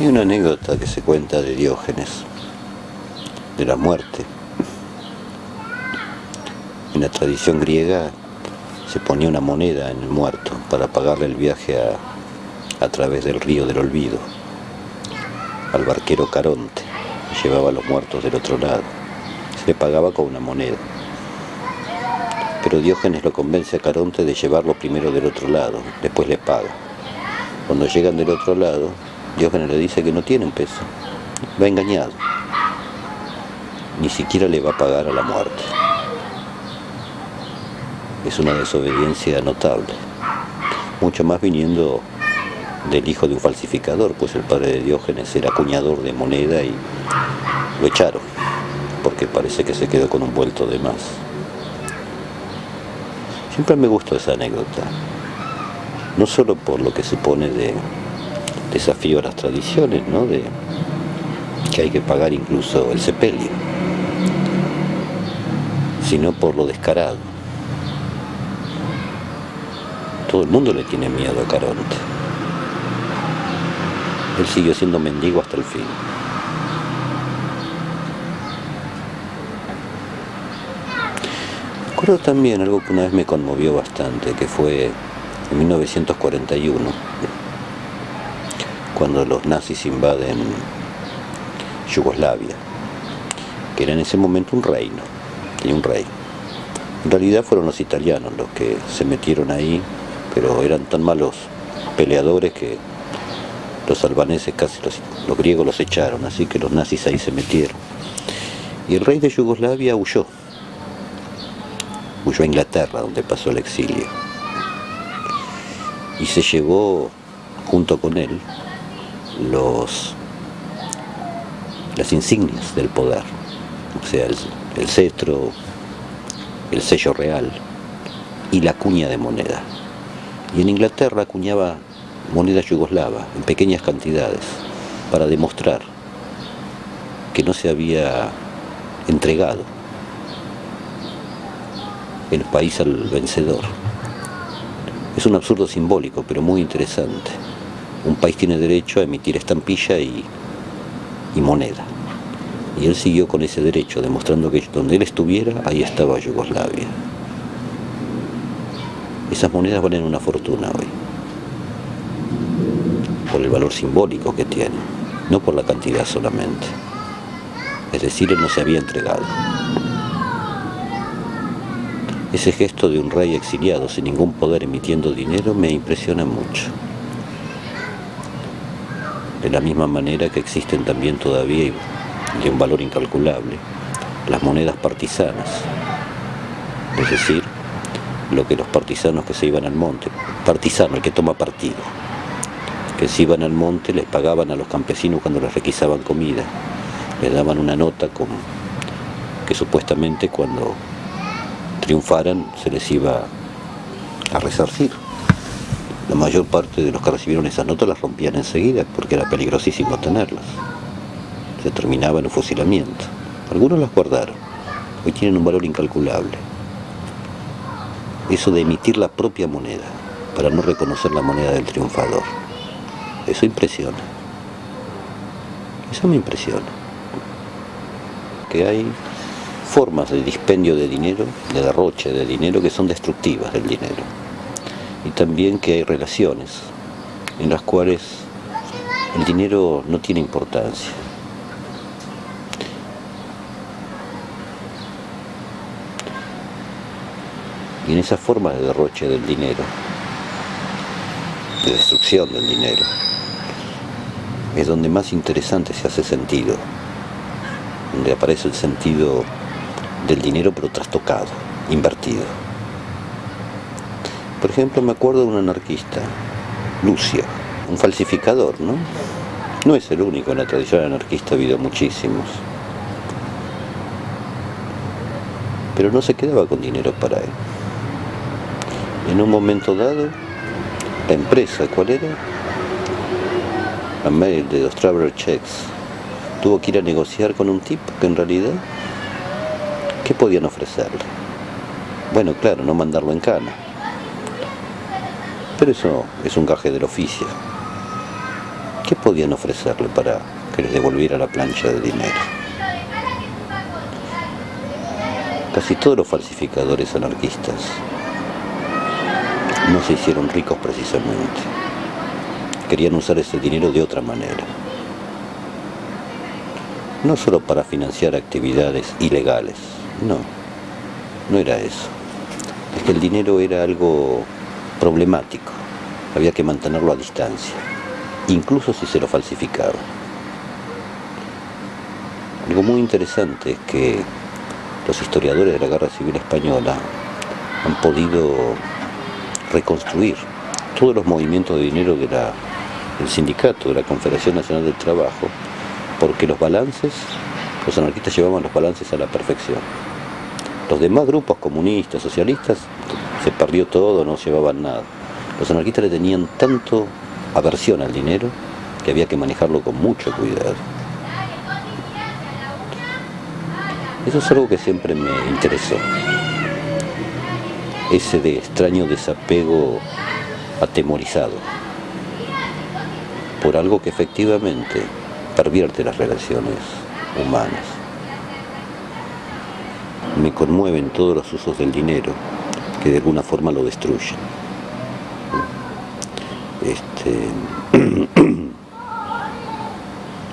Hay una anécdota que se cuenta de Diógenes, de la muerte. En la tradición griega se ponía una moneda en el muerto para pagarle el viaje a, a través del río del olvido, al barquero Caronte, que llevaba a los muertos del otro lado. Se le pagaba con una moneda. Pero Diógenes lo convence a Caronte de llevarlo primero del otro lado, después le paga. Cuando llegan del otro lado, Diógenes le dice que no tiene un peso, va engañado. Ni siquiera le va a pagar a la muerte. Es una desobediencia notable, mucho más viniendo del hijo de un falsificador, pues el padre de Diógenes era acuñador de moneda y lo echaron, porque parece que se quedó con un vuelto de más. Siempre me gustó esa anécdota, no solo por lo que supone de desafío a las tradiciones, ¿no? de que hay que pagar incluso el sepelio, sino por lo descarado. Todo el mundo le tiene miedo a Caronte. Él siguió siendo mendigo hasta el fin. Recuerdo también algo que una vez me conmovió bastante, que fue en 1941, cuando los nazis invaden Yugoslavia, que era en ese momento un reino, tenía un rey. En realidad fueron los italianos los que se metieron ahí, pero eran tan malos peleadores que los albaneses, casi los, los griegos los echaron, así que los nazis ahí se metieron. Y el rey de Yugoslavia huyó, huyó a Inglaterra, donde pasó el exilio. Y se llevó junto con él los, las insignias del poder, o sea, el, el cetro, el sello real y la cuña de moneda. Y en Inglaterra acuñaba moneda yugoslava en pequeñas cantidades para demostrar que no se había entregado el país al vencedor. Es un absurdo simbólico, pero muy interesante. Un país tiene derecho a emitir estampilla y, moneda. Y él siguió con ese derecho, demostrando que donde él estuviera, ahí estaba Yugoslavia. Esas monedas valen una fortuna hoy, por el valor simbólico que tienen, no por la cantidad solamente. Es decir, él no se había entregado. Ese gesto de un rey exiliado sin ningún poder emitiendo dinero me impresiona mucho. De la misma manera que existen también todavía, y de un valor incalculable, las monedas partisanas. Es decir, lo que los partisanos que se iban al monte, partisano, el que toma partido, que se iban al monte les pagaban a los campesinos cuando les requisaban comida, les daban una nota con, que supuestamente cuando triunfaran se les iba a resarcir. La mayor parte de los que recibieron esas notas las rompían enseguida porque era peligrosísimo tenerlas. Se terminaba en un fusilamiento. Algunos las guardaron. Hoy tienen un valor incalculable. Eso de emitir la propia moneda para no reconocer la moneda del triunfador. Eso impresiona. Eso me impresiona. Que hay formas de dispendio de dinero, de derroche de dinero que son destructivas del dinero. Y también que hay relaciones en las cuales el dinero no tiene importancia. Y en esa forma de derroche del dinero, de destrucción del dinero, es donde más interesante se hace sentido, donde aparece el sentido del dinero pero trastocado, invertido. Por ejemplo, me acuerdo de un anarquista, Lucio, un falsificador, ¿no? No es el único, en la tradición anarquista ha habido muchísimos. Pero no se quedaba con dinero para él. En un momento dado, la empresa, ¿cuál era? La mail de los Traveler Checks, tuvo que ir a negociar con un tipo que en realidad ¿Qué podían ofrecerle? Bueno, claro, no mandarlo en cana. Pero eso es un gaje del oficio. ¿Qué podían ofrecerle para que les devolviera la plancha de dinero? Casi todos los falsificadores anarquistas no se hicieron ricos precisamente. Querían usar ese dinero de otra manera. No solo para financiar actividades ilegales, no, no era eso. Es que el dinero era algo problemático, había que mantenerlo a distancia, incluso si se lo falsificaba. Algo muy interesante es que los historiadores de la Guerra Civil Española han podido reconstruir todos los movimientos de dinero de del sindicato, de la Confederación Nacional del Trabajo, porque los balances, los anarquistas llevaban los balances a la perfección. Los demás grupos comunistas, socialistas, se perdió todo, no llevaban nada. Los anarquistas le tenían tanto aversión al dinero que había que manejarlo con mucho cuidado. Eso es algo que siempre me interesó ese de extraño desapego atemorizado por algo que efectivamente pervierte las relaciones humanas. Me conmueven todos los usos del dinero que de alguna forma lo destruyen. Este,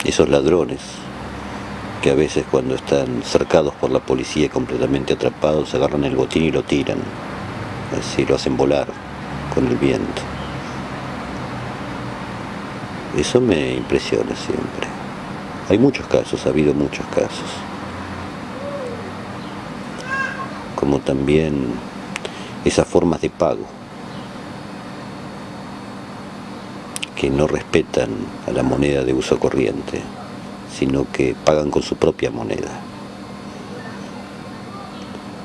esos ladrones que a veces cuando están cercados por la policía completamente atrapados agarran el botín y lo tiran así lo hacen volar con el viento. Eso me impresiona siempre. Hay muchos casos, ha habido muchos casos. Como también esas formas de pago que no respetan a la moneda de uso corriente, sino que pagan con su propia moneda.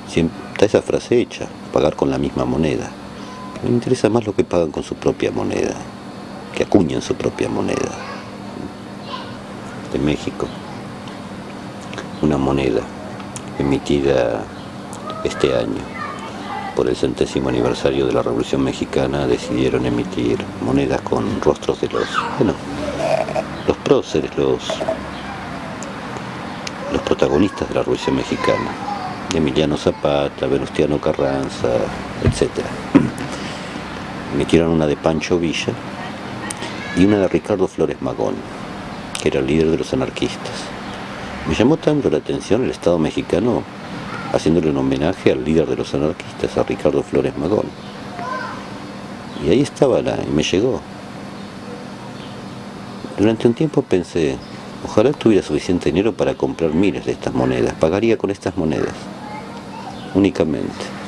está esa frase hecha, pagar con la misma moneda. me interesa más lo que pagan con su propia moneda, que acuñan su propia moneda. De México, una moneda emitida este año por el centésimo aniversario de la Revolución Mexicana decidieron emitir monedas con rostros de los, bueno, los próceres, los, los protagonistas de la Revolución Mexicana. Emiliano Zapata, Venustiano Carranza, etc. Metieron una de Pancho Villa y una de Ricardo Flores Magón, que era el líder de los anarquistas. Me llamó tanto la atención el Estado mexicano haciéndole un homenaje al líder de los anarquistas, a Ricardo Flores Magón. Y ahí estaba la, y me llegó. Durante un tiempo pensé, ojalá tuviera suficiente dinero para comprar miles de estas monedas, pagaría con estas monedas únicamente.